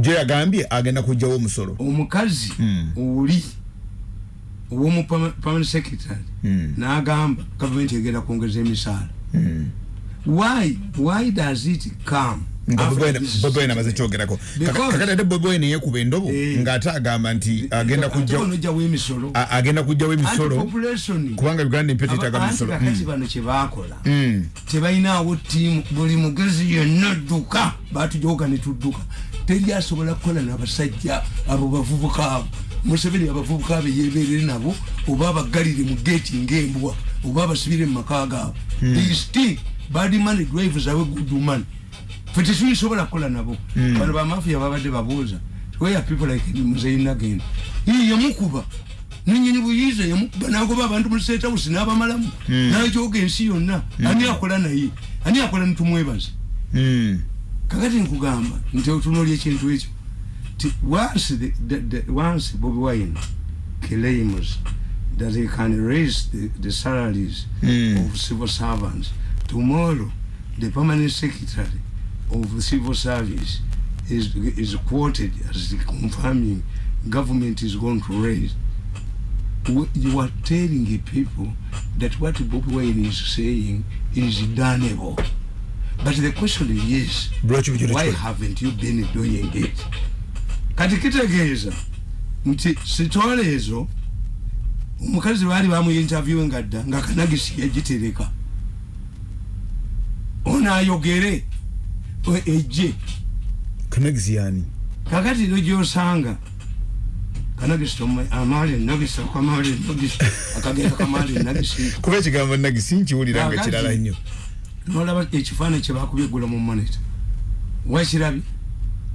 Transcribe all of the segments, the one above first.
gye yagambye agenda kujjawo omusolo omukazi Mm. oli owomu permanent secretary Mm. n'agamba gavumenti egenda kwongeza emisaala Mm. why why does it come nga after Bobi Wine- this Bobi Wine amaze statement? kyogerako kakati ate Bobi Wine yekuba endobo Eh. ng'ate agamba nti agenda Ate kujjawo onojjawo emisolo a- agenda kujjawo emisolo Anti-population. kubanga uganda empya tetaaga Aba- misolo anti kakati bano kyebakola Mm. tebalinawo tiimu buli mugezi yenna dduka batujooka netudduka teri asobola kukola nabasajja abo bavubuka abo. Museveni abavubuka abo yeberere nabo oba abagalire mu geeti ngaembwa oba abasibire mu maka gaabo st badimani drivers awe gudumani fe tetulisobola kukola nabo. Bano bamafiya babadde babuuza where people like muzeinagen yamukuba nenyini buyiza yamukuba nagoba abantu mu state house n'abamalamu. Najoga ensi yonna. Ani akola naye? Ani akola nitumwebaza. Kakati nkugamba nti otunoli ekintu ekyo ti once the, the, the, once bobi wine claims that he can raise the, the salaries Mm. of civil servants tomorrow the permanent secretary of the civil service is, is quoted as confirming government is going to raise you are telling the people that what Bobi Wine is saying is doneable. But the question is, why haven't you been doing it? Kati kitegeeza nti sitwala ezo omukazi baali bamuyinterviewe dda nga kanagisi yagitereka ono ayogere e- ejje. Kanagisi yani kakati no gyosanga kanagisi amaali nagisi akamaali nagisi akagenda kamaali nagisi kuba ekigambo nagisi nkiwulira nga Kakati- kirala nnyo nolaba ekifaananyi kyebakubye eggula mu monita wakirabye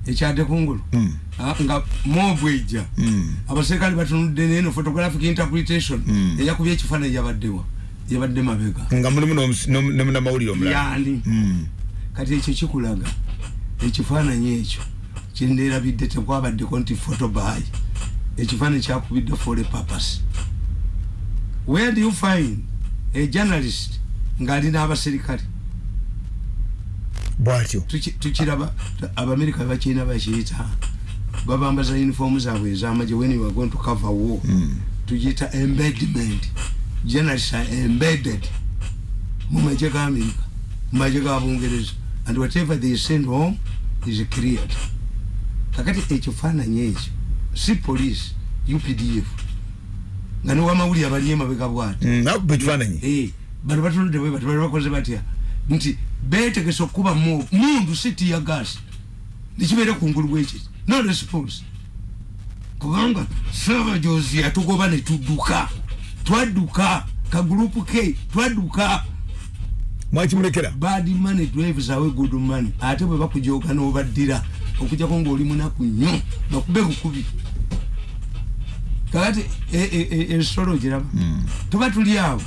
ekyadde kungulu Mm. Ah, nga mobu ejja. Mm. abaserikale batunudde neno photographic interpretation Mm. eyakubye ekifaananyi yabaddewa yabadde mabega. Nga mulimu n'omus- n'om- n'omunamawulire omulala. Yani Mm. kati ekyo kikulaga ekifaananyi ekyo kyenderabidde tekwabaddeko nti photobuy ekifaananyi kyakubidde for a purpose. Where do you find a journalist ng'ali n'abaserikale bwatyo. Tuki- tukiraba abamerika bakirina bakiyita babambaza uniform zaabwe ezamagye when you are going to cover war Mm. tugiyita embedment journalists are embedded mu magye ga amerika mu magye ga bungereza. And whatever they send home is cleared. Kakati ekifaananyi ekyo si police updf nga newamawulire abali emabega bwati Mm, kifaananyi Eh, bano batunudde bwe bati bali bakoze batya? Nti betegese okuba mu mundu si tiyagasi nekibeere kungulu bwekiti no response. Kubanga saabajozi yatugoba netudduka twadduka ka gurupu k twadduka. Mwakimulekera bad money drives awe good money. Ate bwe bakujoga nobaddira okujjako ngaoli munaku nnyo bakube bukubi. Kakati e- e- e- giraba tuba tuli awo.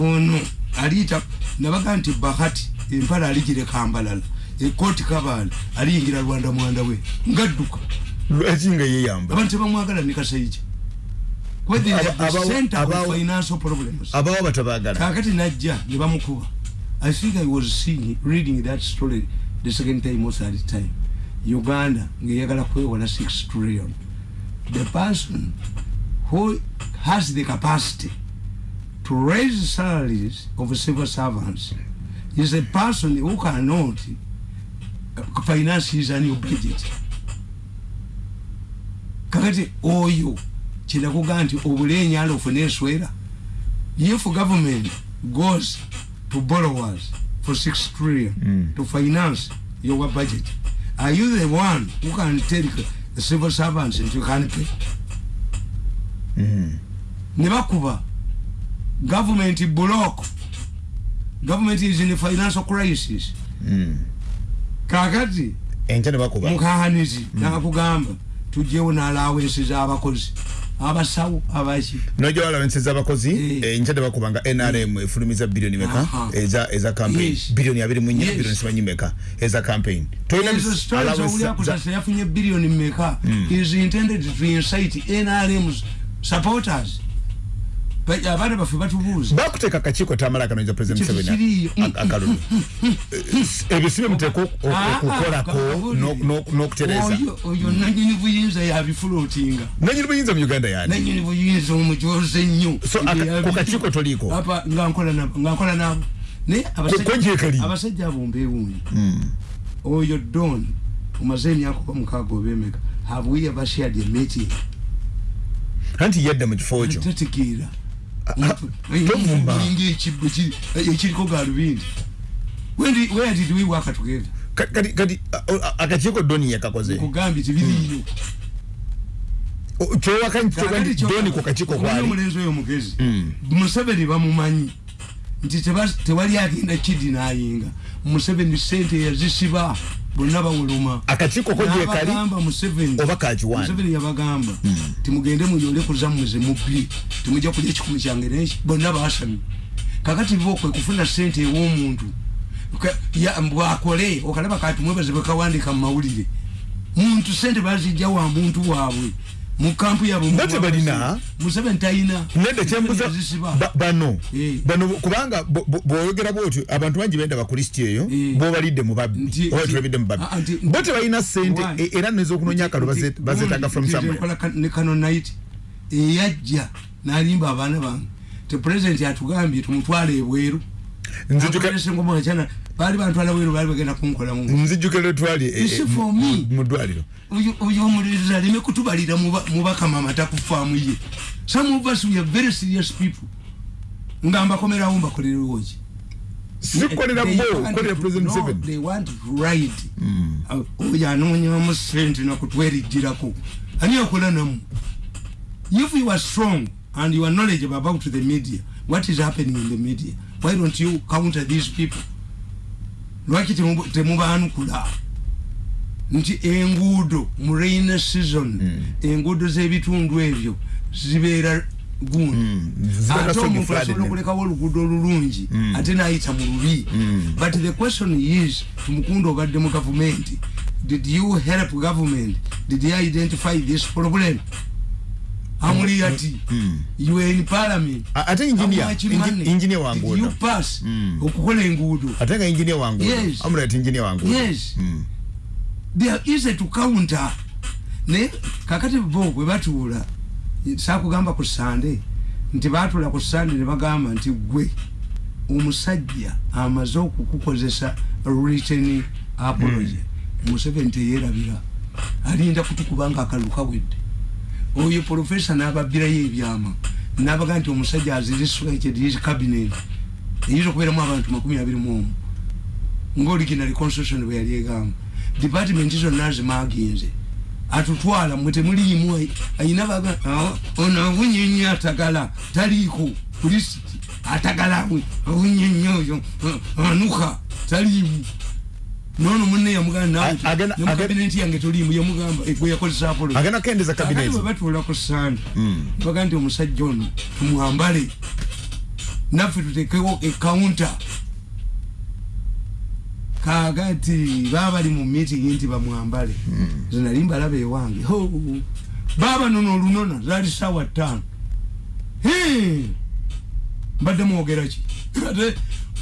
Ono aliyita nabaga nti bahati empala aligireka mbalala ekoti kabaala aliyingira rwanda mwanda we ngadduka. Lwaki nga yeyamba abantu tebamwagala ne kasaija Aba- abawo- batabaagala kakati najja ne bamukuba. I think i was seeing reading that story the second time or third time. Uganda ngeyagala kwewola 6 trillion. The person who has the capacity to raise salaries of civil servants is a person who cannot finance his annual budget kakati oyo kinakuga nti obulenyala ofune enswera if government goes to borrowers for 6 trillion Mm. to finance your budget are you the one who can tell the civil servants nti you can pay Mm. ne bakuba government block government is in a financial crisis Mm. kakati enkya ne bakuba mukahanizi nakugamba tugyewo n'alawensi z'abakozi abasawo abaki nojja walawenseza abakozi Eh. enkya ne bakuba nga nrm efulumiza biliyoni meka Aha. eza eza campaign Yes. biliyoni abiri mu nnya Yes. biliyoni simanyi meka eza campaign Tolina ezo bis- stories allowance owuli za- akusasa yafunye biliyoni mmeka is intended to incite nrm supporters abaana baffe batubuuza bakuteeka akakiiko tamala kanonyeza president Kiki Museveni kiriyo. ak- akalulu ebyo si bye muteeka Ah, okukolako ah, no- no- n'okutereeza oyo nanyini buyinza yabifulootinga nanyini buyinza mu uganda yani nanyini buyinza omujoze nnyo. So, ku kakiiko toliiko? Apa, nga nkola nabo naye abasajja- abo mbeewuunyi oyo don omaze emyaka oba mukaaga oba emeka have we ever shared a meeting? Anti yadda mu kifo kyo tategeera ah, tovumba. linga ekibbo kiri- ekiriko galubindi? Where did we work together? Ka- kati kati akakiiko doni yakakakoze kugambye tebiriiyo O- kyowaka nti Kakati nti kyo- doni ku kakiiko kwali omulenzi oyo mugezi. Mm. museveni bamumanyi nti tewali agenda kidinayinga museveni sente yazisiba bonna bawuluma. Akakiiko ko gyekali oba museveni yabagamba timugende muyole kuzamuze mubbi timujja kulya ekikumi kyange neki bonna basamye kakati bo kwe kufuna sente ew'omuntu bwakole okalaba kati mwebaze bwekawandika mu mawulire. Muntu sente bazijja wa muntu waabwe mu kampu yabwe Bo tebalina? museveni talina nedde kyembuza bano. Eh. bano kubanga bw'oyogera bwotyo abantu bangi benda bakristo eyo Eh. bobalidde mu babbi Nti- oba tulabidde mu babbi ah, bo tebalina sente e- era nez'okunoonya akalulu baze- bazeetaga from somewhere. somewhere ne kano night eyajja nalimba abaana bange. Te president atugambye tumutwale ebweru baali bantwala bweru baali bagenda kunkolamu nzijjukira twali e- It's e- for mu- ddwaliro. Oyo omuliriza aleme kutubalira muba- mubakama amata ku faamu ye. Some of us we are very serious people. Nga mbakomerawo mbakolerewo ki sikolera They bo want kolera to- president no, Museveni they want to ride. Uh, oyo anoonyamu sente nakutwerijjirako ani akola namu? If you are strong and you are knowledgeable about the media what is happening in the media why don't you counter these people? Lwaki temu- temubaanukula nti enguudo mu rain season enguudo z'ebitundu ebyo zibeera gundi. Mm, ate omuntu asobola okulekawo oluguudo olulungi ate nayita mu lubi. But the question is tumukundu obadde mu gavumenti did you help government? Did you identify this problem amuli ati you were in parliament. A- ate engineer- How much engi- engineer did wangu you ono. pass? Mm. okukola enguudo ate nga engineer wangu Yes. amulira ti engineer wangu yes. Mm. they are easy to counter. Naye kakati bo bwe batuula sakugamba ku sande nti batuula ku sande ne bagamba nti gwe omusajja amaze okukukozesa written apology. Museveni teyerabira. Alinda kutukuba nga akalulu kawedde oyo profesa n'ababbirayo ebyama nabaga nti omusajja azirisweked his cabinet eyinza okubeeramu abantu makumi abiri mu omu nga original constitution bwe yali egamba. Department zonna zimaginze atutwala mwe temuliimu ayina baga "Ah, ono awunyenya atagala taliiko. Kulisiti atagala we awunyenya oyo anuka taliimu nono munne yamugamba A- agenda- nawe agenda- kabineti yange toliimu yamugamba gwe yakozesa apolo agenda kendeza kakati cabinet bwe batuula ku sande Mm. baga nti omusajja ono tumwambale naffe tutekewo ekawunta kakati baba bali mu meeting nti bamwambale. Zinali mbalaba ewange. Ho! baba nono olunona zaali sawa ttaano. Mbadde mwogera ki? Ate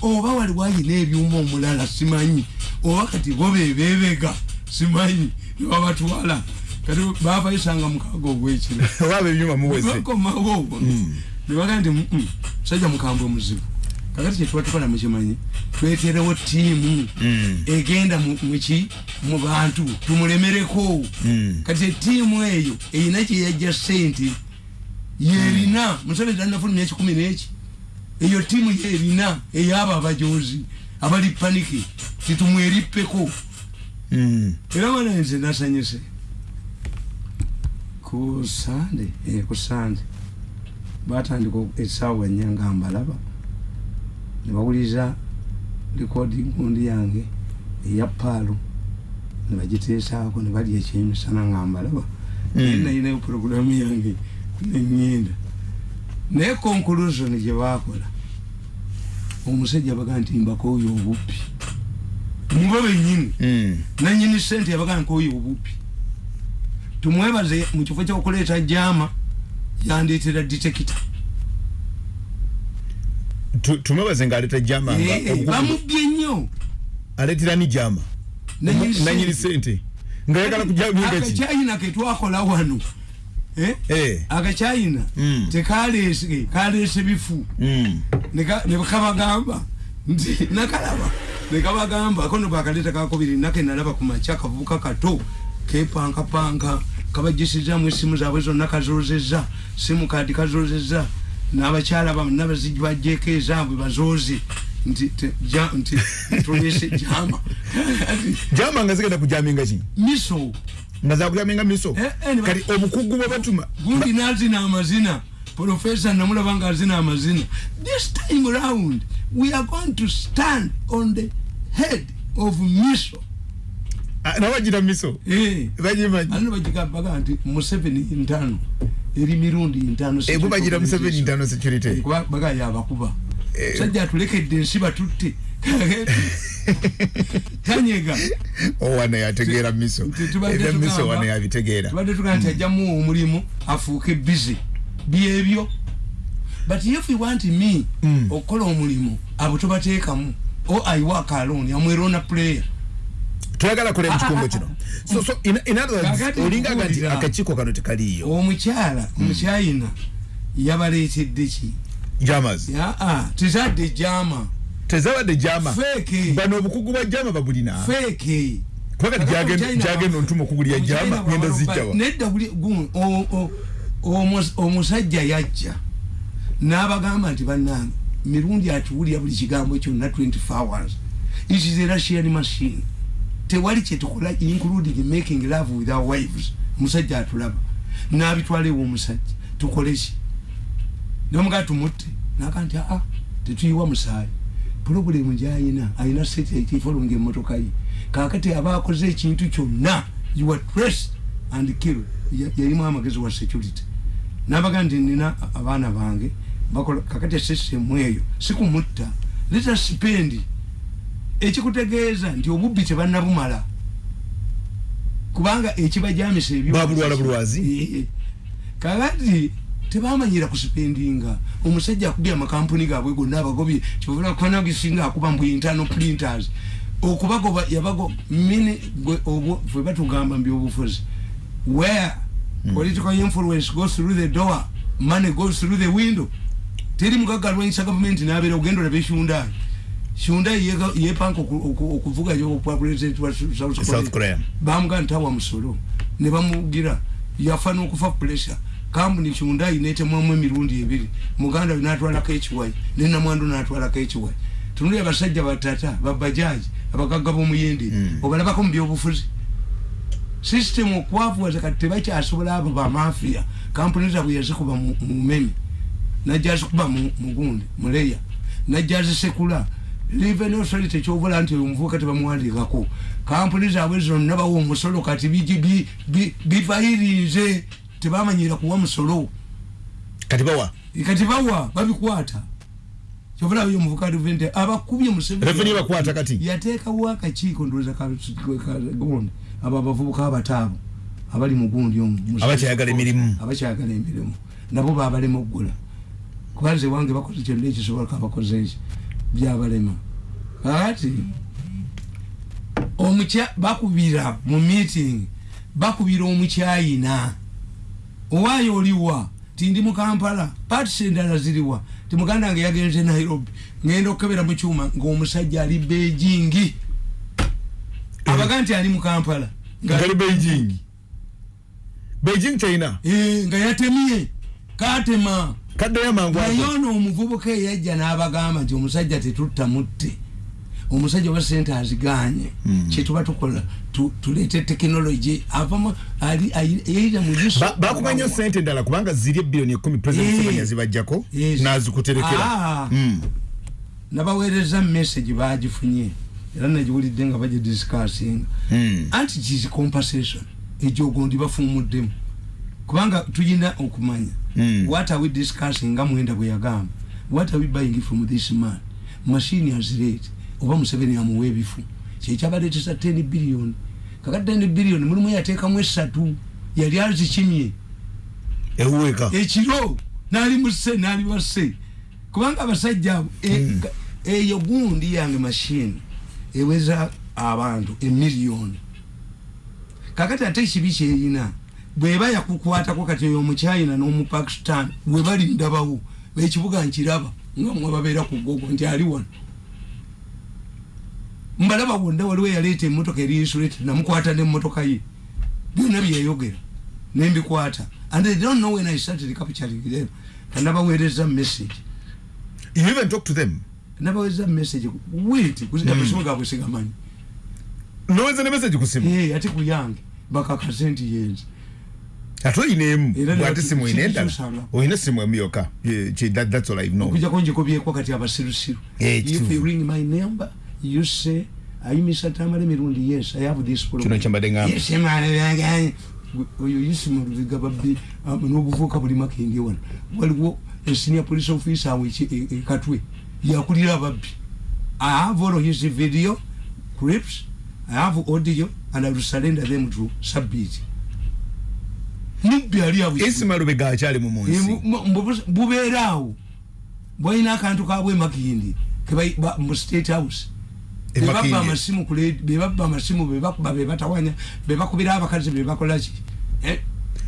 oba wali wayina ebyuma omulala simanyi. Oba kati bo bebebega simanyi nebabatwala kati babayisanga mukaaga ogwekiro. Bakomawo. Nebagaa nti "Mm, musajja mukambwe muzibu. Kakati kyetuba tukola mukimanyi tweterewo tiimu Mm. egenda mu- muki mu bantu tumulemereko. Mm. kati etiimu eyo erina kyeyajja sente yerina museveni talinafulumya ekikumi neki eyo tiimu yerina eyabo abajozi abali paniki titumwerippeko Mm. era wana nze nasanyuse. Ku sande eh, ku sande. Batandika esaawa nnya nga mbalaba. Nebawuliriza recording gundi yange eya paalo nebagiteesaako nebalya ekyemisana nga mbalaba. Naye Mm. nayinayo puroguramu yange nenyenda naye conclusion gye bakola omusajja baga nti mbakooyo obuppi. Muba bennyini Mm. nanyini sente yabaga nkooyo obuppi. Tumwebaze mu kifo kyokuleeta jama yandeetera ditekita Tu- tumwebaze ng'aleeta jama nga Eh, obukugu- bamubye nnyo. Aleetera ni jama Nanyini sente. sente ngayagala kujaminga ki? Akacyayina ketwakola wano Eh? Eh. akacyayina Mm. tekaleese kaleese bifu. Mm. Neka- ne kabagamba nti nakalaba. Nekabagamba. Ako nebwakaleta kakubiri. Nake nalaba kumakya kavubuka kato. Kepankapanka. Kabajisizamu esimu zaabwe zonna kazozeza simu kadi kazozeza n'abakyala bamu nabazigi bajeko ezaabwe bazooze. Ja- nti tulese jama. Jama nga zigenda kujaminga ki? Miso nga zakujaminga miso. Eh, eh, kati obukugu bwe batuma gundi nazina amazina. Profesa namulaba nga azina amazina. This time round we are going to stand on the head of miso. Ah, nabagira miso. Eh. bagimanyi ano bagikabaga nti museveni ntano eri mirundi ntano Eh, bubagira museveni ntano security. Baga yabakuba sajja atulekedde ensi batutte tanyega owana yategeera miso. Ebya miso tugamba- wana yabitegeera. tubadde tugaa nti ajjamu omulimu afuuke bizi byebyo? But if you want me Mm. okukola omulimu abo tobateekamu o aiwaka aloni amwerona player. Tuyagala kola ekikungo kino. So so in, in other words Kakati olinga nga nti akakiiko kano tekaliiyo. Omukyala omukyayina yabaleetedde ki? Jamas aa tezadde jama tezabadde jama. Bano obukugu bwa jama babulina. Feeke kuba kati gyagenda- gyagenda ontuma okugulya jama ngenda zijjawa omusajja yajja. N'abagamba nti bannange mirundi atuwulira buli kigambo kyonna 24 hours. It is a russian machine. Tewali kyetukola including making love with our wives. Omusajja atulaba. N'abitwala ewa omusajja. Tukole ki? Nomugaa tumutte. Naga nti aa tetuyiwa musaayi purobulemu gyayina ayina satellite efolonga emmotoka ye. Kakati aba akoze ekintu kyonna you are traced and killed. Ya- yalimu amagezi wa security. Nabaga nti nina abaana bange bakola kakati esystem eyo sikumutta. Leta sipendi ekikutegeeza nti obubbi tebannabumala. Kubanga ekibajamisa ebyo Babulwala bulwazi? Eh, kakati tebamanyira kusipendinga omusajja akubye amakampuni gaabwe gonna abagobye kyovula kwanagisinga akuba mbu internal printers. Okubagoba yabago mini gwe obwo fwe batugamba mu byobufuzi. Where political influence goes through the door money goes through the window. Teri mugagalwanyisa gavumenti nabeera ogenda olabe shundai shundai yepanka oku- oku- okuvuga okwa president wa South Korea. bamuga ntawa musolo. Ne bamugira yafa n'okufa pressure kampuni kyundai netemwamu emirundi ebiri muganda we natwalako ekiwayi nenamwandu natwalako ekiwayi tunuli abasajja batata babajaji abagagga b'omuyende obalabako mu byobufuzi system okwavuwaza kati tebakyasobola abo bamafiya kampuni zabwe yazikuba mu mu mumemi najja azikuba mu- mugundi muleya najja azisekula revenue authority ekyobula nti oyo omuvubuka tebamuwandiikako kampuni zaabwe zonna bawa omusolo kati bigi- bi- bi- bivayirinze tebamanyira kuwa musolo. Kati bawa? Kati bawa babikwata. Kyobula oyo omuvubuka revente abakubye Museveni- Revenue bakwata kati? yateekawo akakiiko ndowooza ka- ka- gundi abo abavubuka abataabo abali mu gundi omu mu- Abakyayagala emirimu. abakyagala emirimu. Nabo babalema okugula. Kubanze wange bakoze kyonna ekisobola kabakoze eki byabalema kakati omukya bakubira mu meeting bakubira omukyayina owaayo oliwa tindi mu kampala. Patisi endala ziriwa ti muganda wange yagenze nairobi. Ngenda okukebera mu kyuma ngaomusajja ali beijingi abaga nti ali mu kampala. Nga- ngali beijing. Beijing china? Eh, nga yatemye. Katema. Kaddeyo mangu naye ono omuvubuka eyajja n'abagamba nti omusajja tetutta mutte omusajja wa sente aziganye kyetuba tukola tu- tuleete tekinologi avamu ali ayi- eyira mu yusu Ba- bakumanya sente endala kubanga ziri ebbiliyoni ekumi president Eh. Yes. nazikuterekera Ah. Mm. nabaweereza message bagifunye era nagiwulidde nga bagidiscassinga Mm. anti kisi compensation egyogondi bafuumuddemu kubanga tulina okumanya what are we discussing nga mwenda bwe yagamba what are we buying from this man machine has rate oba museveni amuwa ebifu. Kyekyabaleetesa 10 billion. Kaka 10 billion mulimu yateekamu esatu yali azikimye. Ewuweka. Ekiro nali muse nali wase kubanga abasajja abo e- ga- eyo gundi yange mashini eweza abantu emiliyoni kakati ate ekibi kyerina bweba yakukwatako kati eyo omuchina n'omupakistan webali ndabawo ekibuga nkiraba nga mwe babeera ku gogo nti ali wano mbalaba wonna waliwo eyaleeta emmotoka erinsulate namukwata nemmotoka ye. Byonna byeyayogera nembikwata. And they don't know when i started capturing them. Kanabaweereza message. You even talk to them? Nabaweereza message. Wait amasimu gabwe sigamanyi nowenza ne message ku simu. Eh, ate kuyange bakakase nti yenze. Ate oyinaemu bati- simu oyina endala? oyina simu emu yokka that's all i know okujjako njikubyeko kati abasirusiru if you ring my number you say ayimisa tamala emirundi yes i have this problem. Kino kyembadde ngamba. Yes. Gwe- oyo yisimu lubiga babbi um, n'obuvuuka buli makindi wano waliwo esenior police officer awe eki- e- e- katwe yakulira ababbi i have all his video clips i have audio and i will surrender them to submit mubbi ali awo isima lubega akyali mu munsi bubeeraawo bwalina akantu kabwe makindi mu state house Makindye. amasimu ku ledi- bebaba amasimu bebakuba bebatawanya bebakubira abakazi bebakolaki Eh,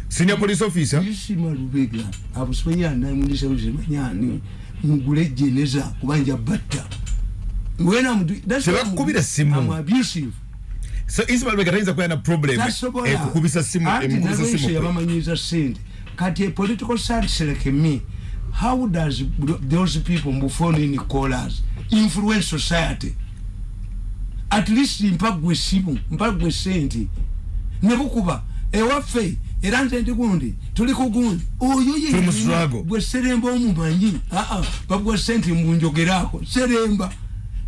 senior police officer? Isima lubega abusomanyanamundisemanyani mugule jeneza kubanja batta. When I'm do- that's why I'm- Tebakukubira simu. I'm abusive. so isima lubega tayinza kubeera na problem tasobola ekukubisa simu emukubisa nalwensyo simu kwe. yabamanyiza sente. Kati a political science like me. How does those people mbufonini callers? Influence society at least mpagwe simu mpagwe sente. Nebukuba ewaffe era nze ndi gundi tuli ku gundi. Oyo ye gwe seremba omumanyi? Aa bagwa sente mbunjogeraako seremba.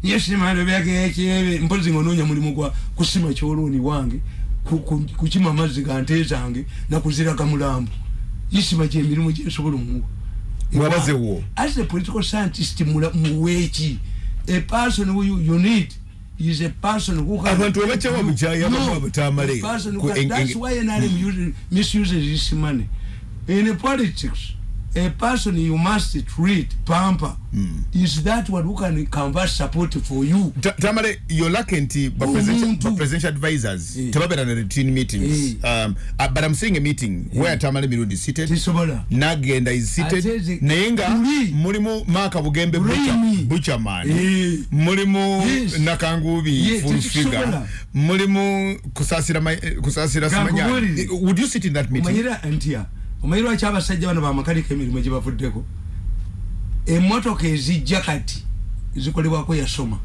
Yesimalo byagekyebe mpozi ngononya mulimu gwa kusima kyoloni wange ku- ku- kukima amazzi gante zange nakuziraga mulambo. Isima gyemirimu gyensobola omuwa. Mwabaze wo. as a political scientist muweeki a person you need is a person who can Abantu abakyawa you- bukyayi, no, abamu abatamale. a person who Ku- can- en- that's why NRM uses- misuses this money in politics a person you must treat pamper. Is that one who can convert support for you? Ta- tamale yolake nti ba presidential- advisors. Eh. tebabeera na routine meetings. Um, uh, but i'm seeing a meeting where tamale mirundi seated. Tisobola nagenda is Ate seated. Zi- naye nga Tuli. mulimu maaka bugembe Bulimi. buchaman Eh. mulimu Yes. nakangubi Yes, full figure. mulimu kusasira eh, kusasira simanyani Kankubulire. would you sit in that meeting? Omanyira ntya omanyira lwaki abasajja bano bamakanika emirimu gyebavuddeko? Emotoka ezijja kati zikolebwako yasoma.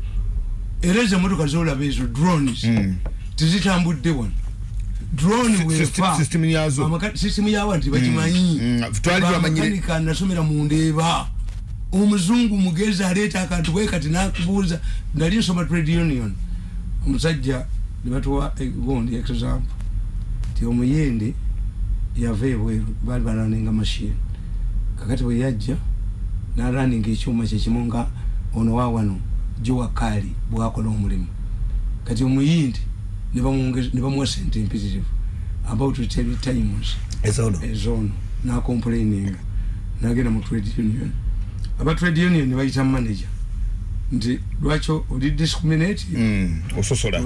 Era ezo emotoka zolaba ezo drones. Mm. tizitambudde wano. Drone yawa nti bakimanyi. Mm, twali twamanyire- bamakanika nasomera mundeeba omuzungu mugezi aleeta akantu bwe kati nakubuuza nali nsoma trade union. Omusajja nebatuwa egondi example. Ti omuyende yava ebweru baali baraninga mashini kakati bwe yajja naraninga ekyuma kyekimu nga ono wawano giwakali bwakola omulimu. Kati omuyindi ne bamuwa sente empitirivu about three times ezono. nakomplaininga nagenda mu trade union. Aba trade union bayita manager nti lwaki oli discriminate Mm, ososola.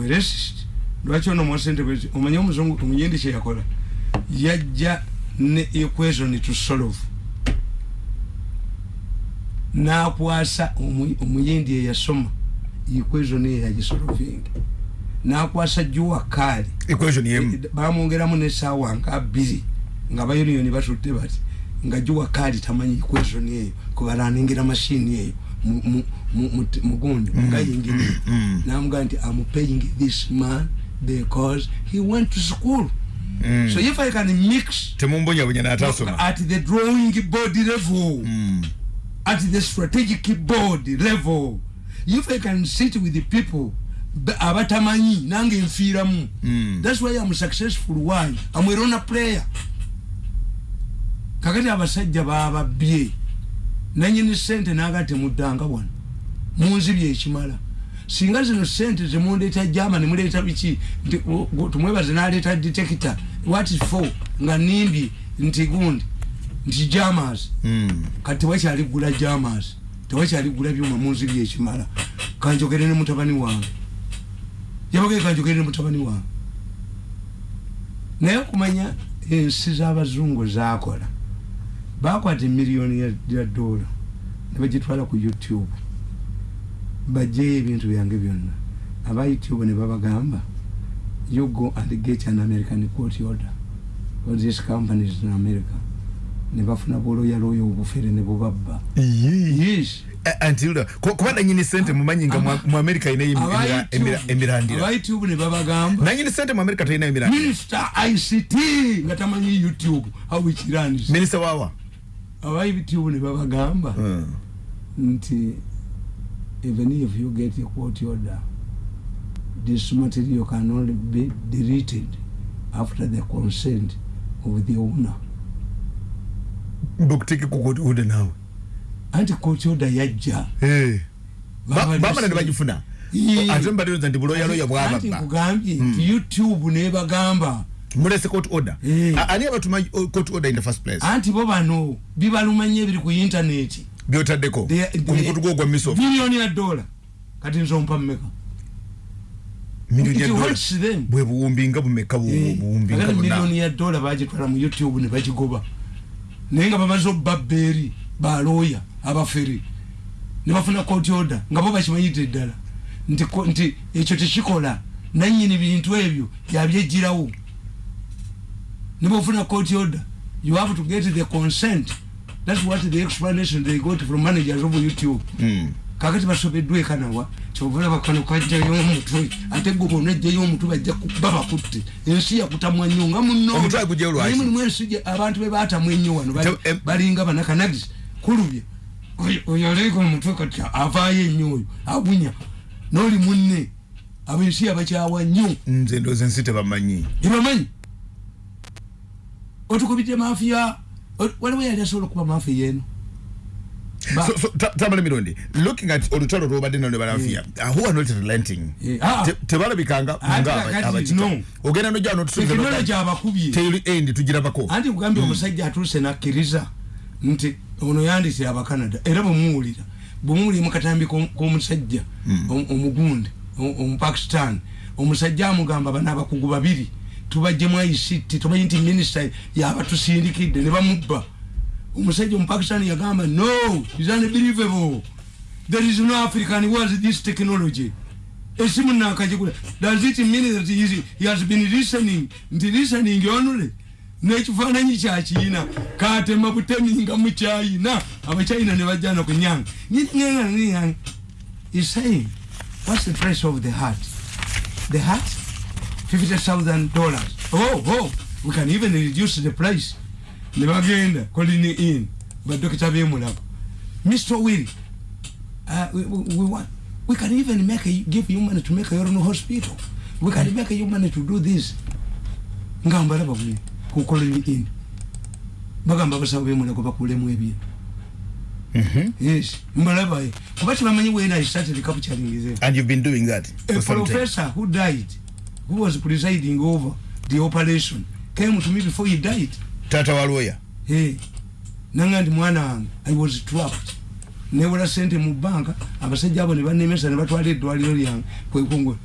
Lwaki ono mwasente bwezi omanye omuzungu omuyindi kyeyakola yajja ne equation to solve. Nakwasa omu- omuyindi eyasoma equation eyo yagisolving nakwasa juwakali equation yemu. Bamwongeramu nesaawa nga bbiri nga bayuniyoni batudde bati nga juwakali tamanyi equation eyo kubalanengera mashini eyo mu- mu- mu- mu- mugundi ngayingini namugaa nti am paying this man because he went to school so if i can mix temumbonyabonya natasoma at the drawing board level Mm. at the strategic board level if i can sit with the people ba- abatamanyi nange nfiiramu. Mm. thats why am successful. Why? Am a runner player. Kakati abasajja bababye nanyini sente naga temuddanga wano. Munzibye ekimala singa zino sente zemundeeta germany muleeta biki? Nti tumwebaze naleeta detector. What is for? Nga nimbye nti gundi. Nti jamas Mm. kati wakyali gula jamas tewakyaligula byuma munziri ekimala. Kanjogere ne mutabani wange. Yabagaye kanjogere ne mutabani wange. Naye okumanya ensi z'abazungu zakola bakwata emiliyoni ya dola ne bagitwala ku youtube bajjeyo ebintu byange byonna. Aba youtube ne babagamba you go and get an american court order. For these companies in america ne bafuna bwoloyaloyo obufere ne bubabba. Yes. Kuba nanyini sente mumanyi nga mu- mu america inayo emirandira. aba youtube ne babagamba nanyini sente mu america talinayo emirandira minister ict nga tamanyi youtube how it runs. Minisita wawa. Aba youtube ne babagamba Mm. nti even if you get a court order this material can only be deleted after the consent of the owner. Kukuude nawe. Anti court order yajja Eh. Ba- Baba bamala ne listen. bagifuna Yee. ate mbalioza nti buloyaloya anti bwababba nkugambye nti youtube nebagamba mulese court order. A- ani abatuma uh, court order in the first place? Anti bo bano bibalumanye ebiri ku intaneti byotaddeko They- ku they- mukutu gwo gwa misof biliyoni ya dola. Kati mmeka miliyoni dola. hurts them. bwe buwumbi nga bumeka bu- Eh, buwumbi nga miliyoni ya dola bagitwala mu youtube ne bagigoba naye nga bamaze okubabba eri balooya abafere. Ne bafuna court order nga bo bakimanyidde eddala. Nti ekyo tekikola. Nanyini bintu ebyo yabyejjirawo ne bofuna court order. You have to get the consent thats what the explanation they got from managers of youtube. Mm. kakati basobeddwa ekanawa kyobalaba kano kajjayo omutwe ate gwe bonajjayo omutwe bajja kuba bakutte ensi yakutamwa nnyo nga munaye mulimu ensi abantu be baatamu ennyo wano balinga banakanagisi kulubye. Oyo- aleega omutwe kati avaayo ennyo oyo agunya. N'oli munne. Ab'ensi abakyawa nnyo. Nze ndooza ensi tebamanyi. Ebamanyi otukubidde mafiya waliwo yali asobola okuba mafiya eno tamale mirundi. Looking at olutalo lwobadde nalo ne balafiya who are not relenting? Eh, ah. Te- tebalabikanga Ate nga kakati, aba- abakika no. ogenda nojja tekinologi abakubye teri endi tugirabako. Anti kugambye omusajja atuuse nakkiriza nti ono yandise abacanada era bwemuwulira bwemuwulire mukatambi ko- k'omusajja om- omugunde o- omupakistan omusajja amugamba bano abakugu babiri tubajjemu ict tumanyi nti minisita yabatusindikidde ne bamubba. Omusajja omupakistan yagamba no is unbelievable. There is no african who has this technology. Esimu nakagigula does it mean that he, is- he has been listening? Nti listening only nekifaananyi kyakiyina katema butemi nga mukyayina abakyayina ne bajjana ku nyanga is saying what's the price of the heart? The heart 50000 dollars. Oh oh we can even reduce the price. Ne bagenda colini in. Badokita bemulaba mr will uh, we, we, we want we can even make a, give you money to make your own hospital. We can make you money to do this. Nga mbalaba bwe ku colony in. Bagamba abasawo bemulago bakulemu ebintu yes. Mbalaba kuba kibamanyi wena i started capturing them and you've been doing that a for time. professor who died who was presiding over the operation? Came to me before he died? Taata wa lawyer. Hey, nanga ndi mwana wange. I was trapped. Newera sente mu banka abasajja abo ne banemesa ne batwala eddwaliro lyange kwekongo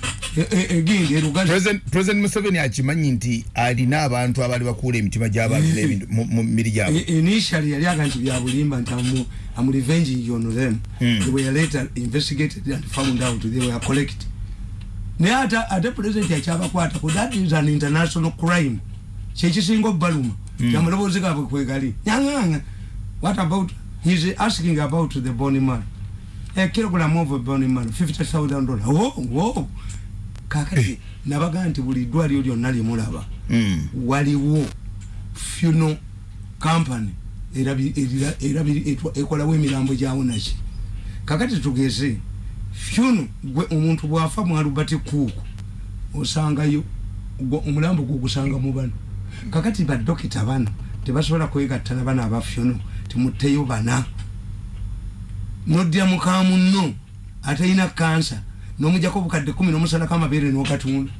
egindi erugazi President- president museveni akimanyi nti alina abantu abaali bakuula emitima gy'abantu mu- mibiri gyabwe initially yali aga nti byabulimba nti am revenging on them. Mm. they were later investigated and found out. They were collect naye ate ate president yakyabakwatako that is an international crime. Kyekisinga obaluma amaloboozi gaabwe kwegali nyanganga. What about he's asking about the bony man. A kilogram of a bony man 50000 dollars. Oh, oh. kakati nabaga nti buli ddwaliro lyonna lyemulaba Mm. waliwo funo company ekolawo emirambo gyawonaki kakati tugeze funo gwe omuntu bwafa mwalubati kuuku osangayo omulambo gwogusanga mu bano. Kakati badokita bano tebasobola kwegattana bano aba funo timutteyo bana. Noddya mukamunno atalina kansa nomujjako obukadde kumi nomusalako amabeere nokatunda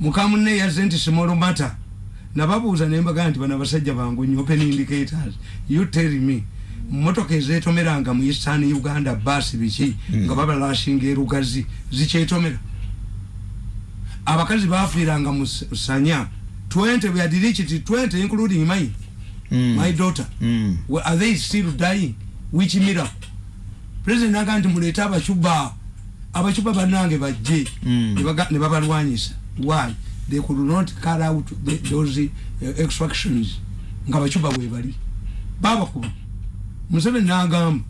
mukamunne yazze nti small matter nababuuza nembaga nti bano abasajja bangu nyo open indicators you tell me motoka ezetomeranga mu eastern uganda basi biki? Nga babalashinga erugazi zikyetomera. Abakazi bafiiranga mu sanya. 20 we had reached 20 including mine Mm. my daughter. Mm. Well, are they still dying? Which miracle? President aga nti muleete abacuba abacuba bannange bajje. Mm. ne babalwanyisa. Why? They could not car out the, those uh, extractions. Nga abacuba bwe bali. Babakuba museveni n'agamba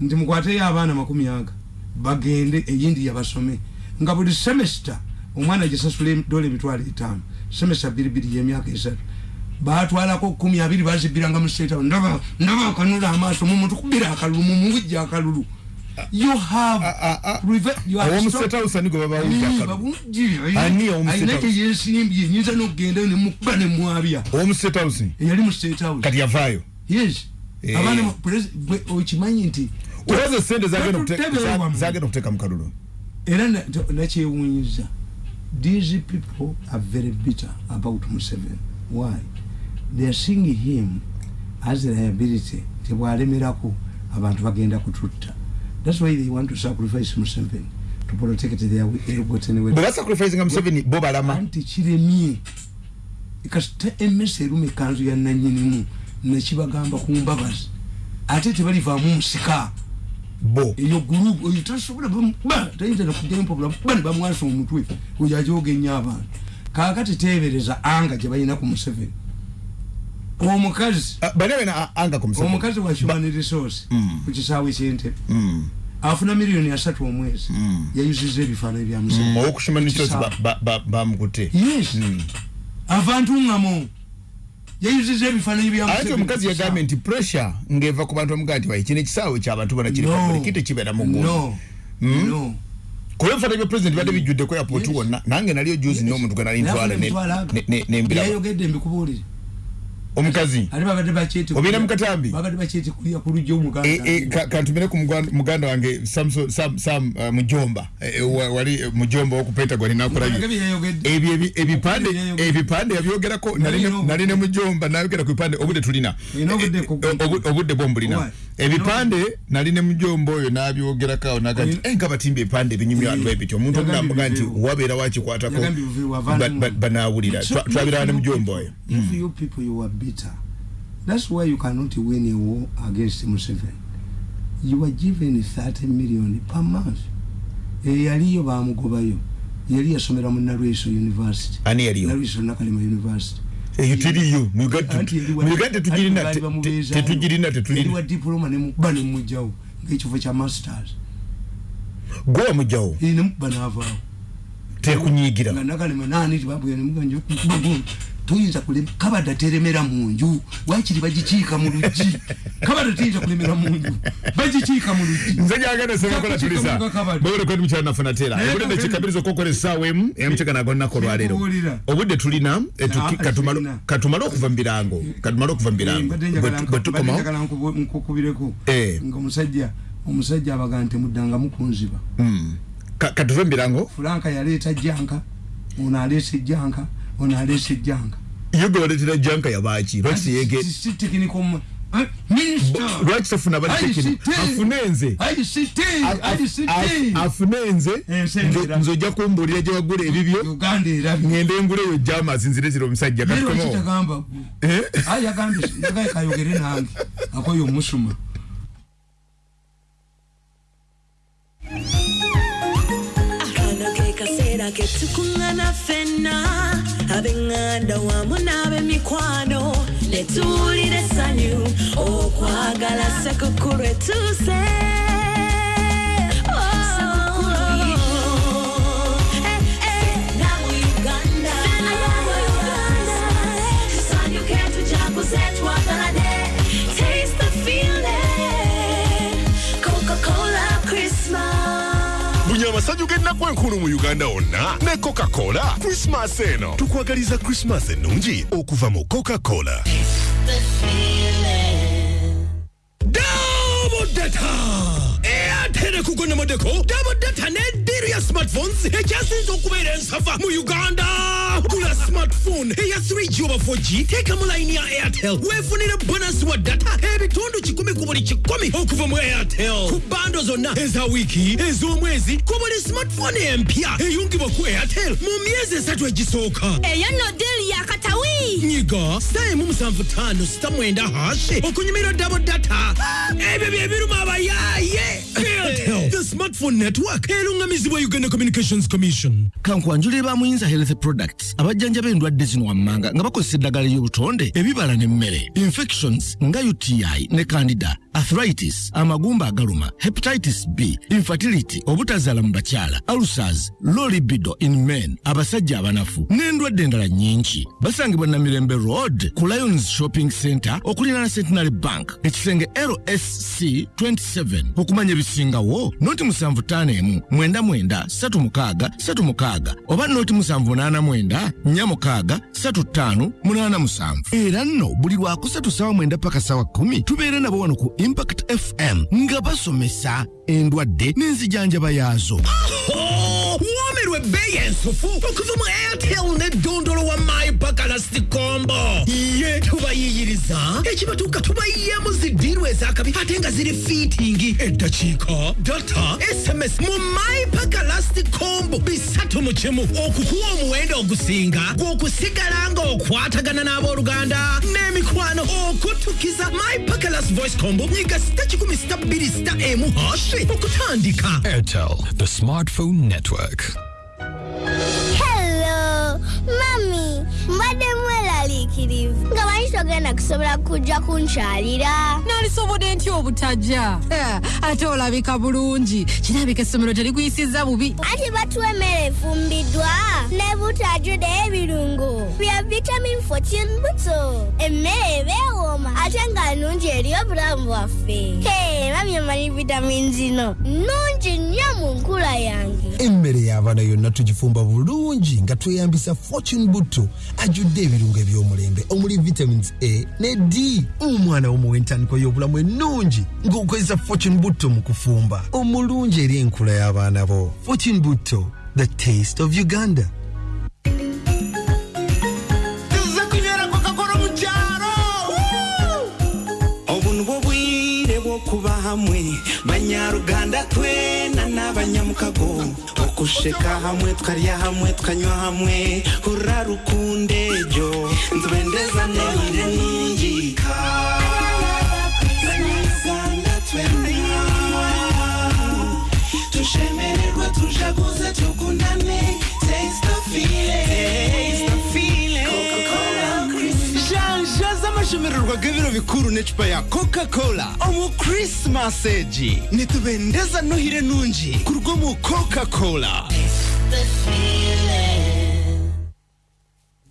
nti mukwateyo abaana makumi aga bagende eyindi yabasome nga buli semester omwana gisasula dola emitwalo etaano semester biribiri yemyaka esatu batwalako kumi abiri bazibiranga mu state ndaba ndaba akanula amaaso mumuntu kubira akalulu mumujja akalulu you have Ah, ah, ah. preve- you have owomu stopped- state house ani gwe babawulira Ani, akalulu? babujje, Ani omu alina state house? gyeyesimbye nyinza n'okugenda nemukuba nemwabya eyali mu state house kati yavaayo yes. Abaana mu- presi- bwe- okimanyi nti olowooza sente zagenda okuteeka mu kalulu era na- to- nakyewunyiza these people are very bitter about museveni. Why? They are seeing him as a liability. Tebwalemerako abantu bagenda kututta. Thats why they want to sacrifice museveni to protect their elgotten bwe basacrificinga museveni bo balama anti kiremye kasita emmese eruma ekanzu ya nanyinimu nekibagamba ku mbabazi. Ate tebalivaamu musika bo. Eyo gurupu oyo tasobola tayinza nakujjayo mpapula kuba ne bamwasa omutwe oyo ajogenya abantu. Kaakati teebereza anga gye balina ku museveni. Omukazi. Ah, omukazi wa human resource Mm. ku kisaawe kyentebe Mm. afuna miliyoni asatu omwezi. Mm. yayuziza ebifaananyi bya museveni. Yes. Mm. Yayuziza ebifaananyi bya ate Museveni omukazi yagambye nti pressure ng'eva ku bantu bamugaa nti kino ekisaawe ky'abantu bona kiri No. public tekibeera mu ggulu No. Mm. No. kuba ebifaananyi bya president bibadde bijjudde ku airport Yes. wonna nange naliyo juzi n'omuntu gwe nali ntwala ne- ne- ne- nembiraba yayogedde mbikubuulire omukazi. Ate babadde bakyeti Obeera mu katambi? babadde bakyeti kulya ku lujja E- omuganda e, ka- kantumire ku muganda wange Samso- sam sam uh, mujomba. Wa- wali mujomba woku pentagon nakulabye ebipande ebipande yabyogerako Nali ne- mujomba nayogera ku bipande obudde tulina. Obudde bwombulina Why? ebipande nali ne mujomba oyo nabyogerako naga nti Olina- "Eh, nga batimba ebipande ebinyumya abantu ebityo omuntu omunamuga nti wabeera wakikwatako banawulira twabirawa ne mujomba oyo you you are bitter. That's why you cannot win a war against museveni. You were given 30 million per month. Eyaliyo bamugobayo. Yali yasomera mu nalweso university. Ani yaliyo nalweso nakalema university. Eyo tiriyo mu Uganda Anti yali mu wa- Uganda tetugirina anti te- baali te- bamubeezaayo. tetugirina yali tetulina wa diploma nemukuba nemugjawo ngaekifo kya masters. Gwe wamugjawo Eh, nemukuba naavaawo tekunyigira nga nakalema nani tibabwira nemuganjo tuyinza kulema kabada teremera munju. Wakiri bagikiika mu luggi? Kabada tuyinza kulemera munju. Bagikiika mu luggi. Nze gyagenda sebakola tuliza mu bagole kwedi mukyala nafuna tera obudde nekikabiriza okukola essaawa emu emukyeka nago nnaku olwaleero obudde tulina eh, katumale- okuva mu birango. Katumale okuva mu birango. Bwe tukomawo. nkukubireko. Eh. nga omusajja omusajja abaga nti muddangamu kunziba Mm. Ka- katuve mu birango? Fulanka yaleeta janka ono aleesa ejjanka ono aleesa ejjanka ye gwe waleetera janka yabaaki lwaki teyege minisita lwaki tafuna batekini ICT. afune nze. Afune nze. Ensengera. nze- nze ojja kumbuulira gye wagula ebibyo. Uganda erabye ngende nguleyo jamas nzirezira omusajja Eh? kayogere nange akoyo omusuma kaseera ke tukungana ffenna ab'eŋŋanda wamu n'ab'emikwano ne tuwulira essanyu okwagala sekukulu etuuse enkulu mu uganda wonna ne coca-cola. Krismas eno. Tukwagaliza krismas ennungi okuva mu coca-cola. Double data! Airtel kugonnamuddeko double data ne emipiira ya smartphones ekyasinza okubeera ensava mu uganda. Gula smartphone. Eya 3g oba 4g teekamu layini ya airtel. Weefunire bonasi wa data. Ebitundu kikumi ku buli kikumi okuva mu airtel. Ku bando zonna eza wiiki ez'omwezi ku buli smartphone empya eyungibwa ku airtel. Mu myezi esatu egisooka eyo eh, nno diri yakatawi nyiga star emu musanvu ttaano sita mwenda hashi okunyumirwa dabo data. Ebyo bye biruma abayaaye the smartphone network erungamizibwa uganda communications commission. Kankwanjulire ba muyinza health products abajjanjaba endwadde zino wammanga nga bakozesa eddagala ly'obutonde ebibala n'emmere infections nga uti ne candida arthritis amagumba agaluma hepatitis b infertility obutazaala mu bakyala ulcers low libido in men abasajja abanafu n'endwadde endala nnyingi. Basangibwa namirembe road ku lions shopping center okuliraana centenary bank ekisenge lsc 27 okumanya ebisingawo noti 751 mwenda 36 36 oba noti 789 46 35 87 era nno buli lwakusatu sawa mwenda paka sawa 10 tubeere nabo wano ku impact fm nga basomesa endwadde n'enzijanjaba yaazo womerwa ebbeeyi ensufu okuva mu airtel wa ye ezakabi ate nga ziri fiitingi data sms mu bisatu mu okukuwa omuwendo ogusinga gw'okusigala nga okwatagana n'emikwano okutukiza voice combo. Nyiga sita kikumi sita bbiri sita emu okutandika Airtel, the smartphone network. Hello, mami, mbadde mweraliikirivu nga manyi togenda kusobola kujja kunkyalira. Nalisobodde ntya obutajja? Ate olabika bulungi. Kirabika essomero terikuyisizza bubi. Anti batuwa emmere efumbiddwa ne butajjude ebirungo bya vitamin 14 buto emmere ebeewooma ate nga nnungi eri obulamu bwaffe. Hey, mami omanyi vitamin zino nnungi nnyo mu nkula yange. Emmere y'abaana yonna tugifumba bulungi nga tweyambisa fortune butto. Ajjudde ebirungo eby'omulembe omuli vitamins a ne d. Omwana womuwa entandiko y'obulamu ennungi ng'okozesa fortune butto mu kufumba. Omulungi eri enkula y'abaana bo. Fortune butto the taste of uganda hamwe. Banyaruganda twe n'abanyamukago wo gusheka hamwe twarya hamwe twanywa hamwe. Hura rukunde jyo nzubendeza nehire ningika. Banyaruganda twena tushemererwe tujaguze tukundane taste of feeling z'amashemererwa g'ebiro bikuru n'ecupa ya coca-cola. Omu krismas egi nitubendeza nohire nungi kuruga mu coca-cola.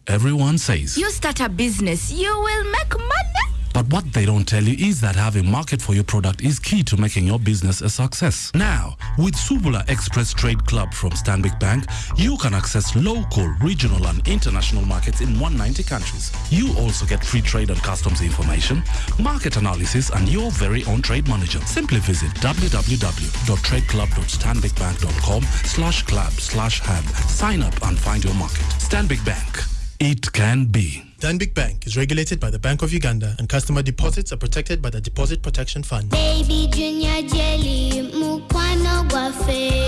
Everyone says, You start a business, you will make money. But what they don't tell you is that having market for your product is key to making your business a success. Now, with Subula Express Trade Club from Stanbic Bank, you can access local, regional, and international markets in 190 countries. You also get free trade and customs information, market analysis, and your very own trade manager. Simply visit www.tradeclub.stanbicbank.com slash club slash hand. Sign up and find your market. Stanbic Bank. It can be. Danbig Bank is regulated by the Bank of Uganda and customer deposits are protected by the Deposit Protection Fund. baby junior jelly mukwano gwaffe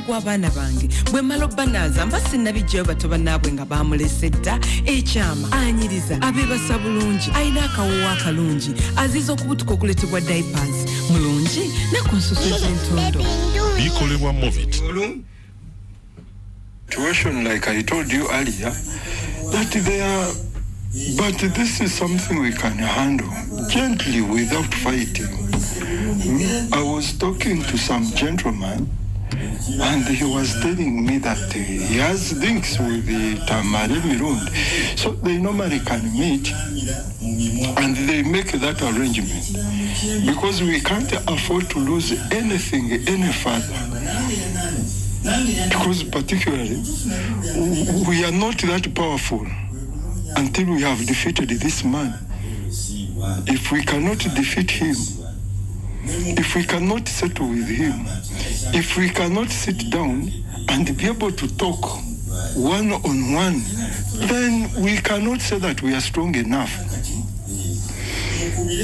mukwano gw'abaana bange. Bwe mala obbanaaza mba sinnabijjayo bato bannaabwe nga bamulese dda ekyama anyiriza abeebasa bulungi alina akawoowo akalungi. Aziza okubutuka okuletebwa diapers mulungi ne ku nsusu ez'entundo bikolebwa movit situation like I told you earlier that they are but this is something we can handle. Gently without fighting. I was talking to some gentleman and he was telling me that he has links with the Tamale Mirundi. So they normally can meet and they make that arrangement because we can't afford to lose anything any further. Because particularly, we are not that powerful until we have defeated this man. If we cannot defeat him, if we cannot settle with him, if we cannot sit down and be able to talk one on one, then we cannot say that we are strong enough.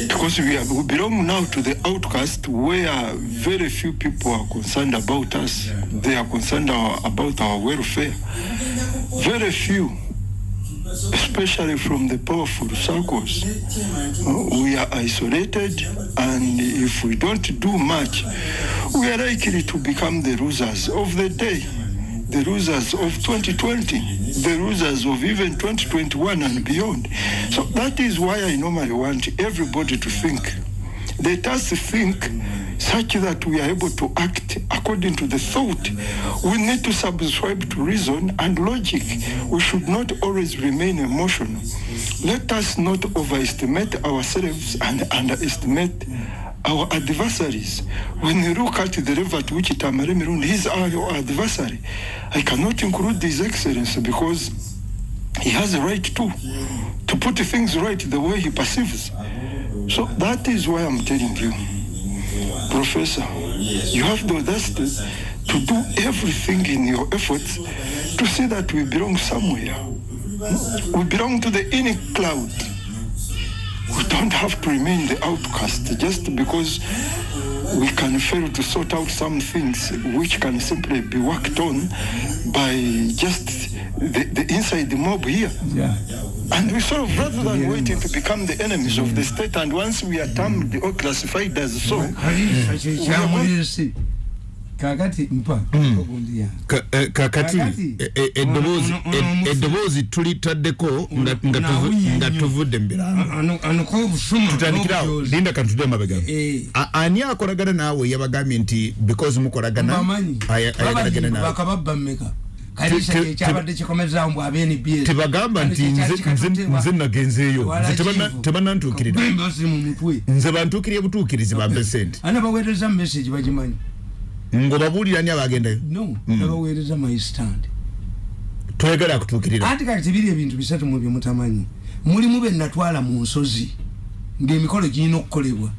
Because we, are, we belong now to the outcast where very few people are concerned about us. They are concerned about our welfare. Very few especially from the powerful circles. Uh, We are isolated, and if we don't do much, we are likely to become the losers of the day, the losers of 2020, the losers of even 2021 and beyond. So that is why I normally want everybody to think. Let us think such that we are able to act according to the thought. We need to subscribe to reason and logic. We should not always remain emotional. Let us not overestimate ourselves and underestimate our adversaries. When you look at the level at which Tamare Mirundi is our adversary, I cannot include His Excellency because he has a right to to put things right the way he perceives. So that is why I'm telling you, Professor, you have the audacity to do everything in your efforts to see that we belong somewhere. We belong to the inner cloud. We don't have to remain the outcast just because we can fail to sort out some things which can simply be worked on by just the, the inside the mob here. Yeah. And we sort of, rather than waiting to become the enemies of the state, and once we are termed or classified as so, we are going- kyamulesi kakati mpa yange Ka- eh, kakati Kakati. eh, eh, eddoboozi eddoboozi tulitaddeko nga- tuvudde mu biranga anuko obusuma tutandikirawo n'obujoozi. linda kantude amabega Eh. A- ani akolagana naawe yabagambye nti because mukolagana ayagalagana naawe te- kyekyabadde kikomezawo mbw abnbs tebagamba nti nze- nze- nze nagenzeeyo Nze tebana- tebanantuukirira nze bantuukirye butuukirizi bampe sente ana baweereza message bagimanyi ngaobabuulira ni abagendayo no Mm. nabaweereza my stand. Toyagala akutuukirira anti kati biri ebintu bisatu mu bye mutamanyi. Mulimu be natwala mu nsozi ng'emikolo girina okukolebwa.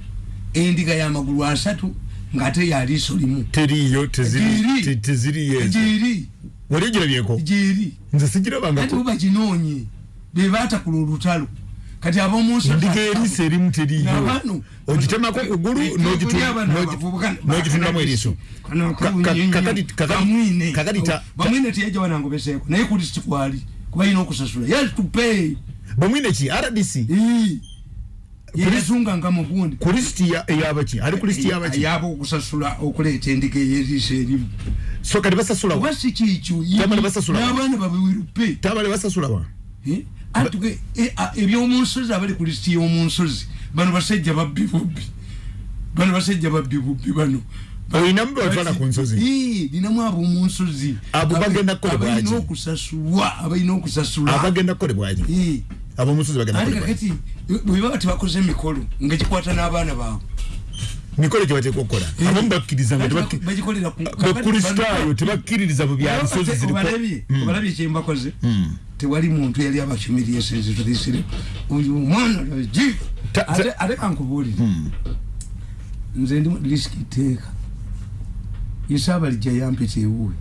Endiga y'amagulu asatu ng'ate ya liiso limu. Teriiyo teziri- Giri. Te- teziriyo ezo giri wali ogirabyeko giri nze anti sigirabangako bubaginoonye be baatakula olutalo kati ab'omunsi endiga eriiso erimu teriiyo Nabano. ogitemako kugulu n'ogitu- Kuli abana n'ogi- abavubuka- n'ogitundamu eriiso Kano Ka- ka- kabunyinyi. kakati- Bamwine. kakati ta- bamwine teyajja wanangobeseeko naye kulisiti kwali kuba yina okusasula yes to pay bamwine ki rdc yeyazunganga mu gundi. Ku lisiti ya- eyabaki ali ku lisiti yabaki yaba okusasula okuleeta endiga eyeriiso erimu so kati basasula wa? Oba si kikyo Tamale basasula wa? n'abaana babewirupe tabale basasula wa? Atuge ebyomunsozi abali ku lisiti y'omunsozi bano basajja babbi bubbi. Bano basajja babbi bubbi bano. Olinamu bebatwala ku nsozi? Ab'omunsozi Abo Aba- bagenda kukolebwa abalina ki? okusasulwa abalina okusasulwa. Abagenda kukolebwaki ab'omusozi bagenda kakati bwe baba tebakoze emikolo nga gikwata n'abaana baabwe. Mikolo gye bateeka okukola. Abamu bakkiriza bakristaayo tebakkiririza mu bya nsozi ziriko obalabye Mm. obalabye kyembakoze Mm. tewali muntu yali abakimiriyesenze tulisire oyo omwana ji. Ate kankubuulire. Nze ndi risiki teeka isaabalijja yampita ewuwe.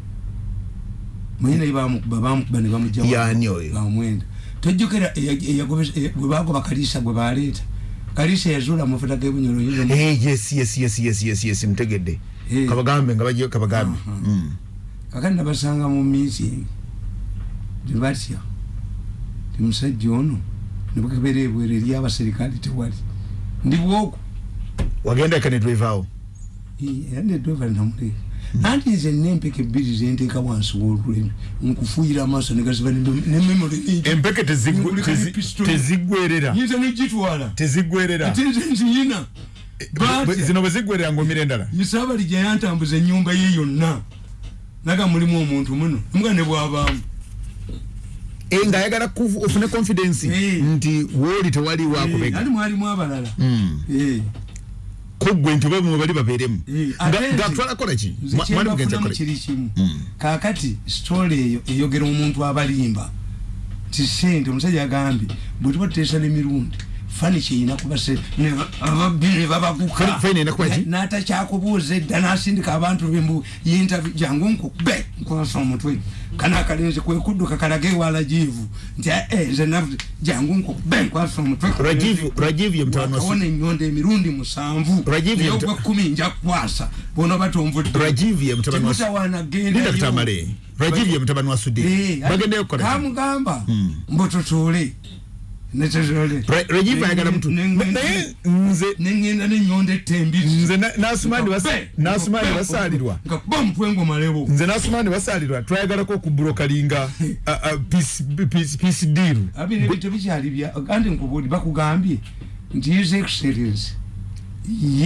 Manyi naye bamukuba bamukuba ne bamujja Yani oyo? bamwenda tojjukira eya- eyagobesa- eya- gwe bagoba kaliisa gwe baleeta kaliisa yazuula amafuta g'ebunyolo yinza Eh, yes yes yes yes yes yes mutegedde kabagambe nga bagiyo kabagambe. Mm. kakati nabasanga mu meeting tebatya ti musajja ono? Nebakebera ebwero eri abaserikale tewali. Ndi bwoku wagenda eka netwevaawo era nedweva namuleka anti nze nempeka ebbiri zenteeka wansi w'olulimi nkufuuyira amaaso negaziba nememori empeke tezigwe- tezi- teziggwerera yinza negitwala teziggwerera ate nze nziyina. Batya. zino bwe ziggwerera ng'omira endala? Isaabalija yantambuza ennyumba ye yonna naga mulimu omuntu muno mbwa ne bwabaamu. Eh, ng'ayagala kufu- ofune confidence nti wooli tewali wakubega ali mwalimu abalala Kuggwe nti bwe bali babeeremu. Nti- ngaatwalakola ki nze Mwa- mwali mugenza kimu. Kakati sitole eyo eyogera omuntu abalimba ti sente omusajja agambye bwe tuba tuteesa n'emirundi fani kyeyina kuba ababbi ne babaguka n'atakyakubuuza edda n'asindika abantu bembu yintavi jangu nkukube nkwasa omutwe. Kana akalinzi kwekudduka kalaga ewala jiivu nti "Eh, nze navu jangu nkukube nkwasa omutwe. Rajiv- Rajiv ye mutabani wa Su- Wakawona ennyonda emirundi musanvu. Naye ogwekumi nja kukwasa bonoba tomvudde rajiv ye mutabani wa Su- Timutawana genda Linda yo. tutamale rajiv ye mutabani wa sudi. Eh, bagendeyo kukola ki? kamugamba mbu tutuule ayagala mutu- naye nze neŋŋenda nenyonda nze twayagalako okubulokalinga peace deal. Tebikyali bya kandi nkubuli bakugambye nti ye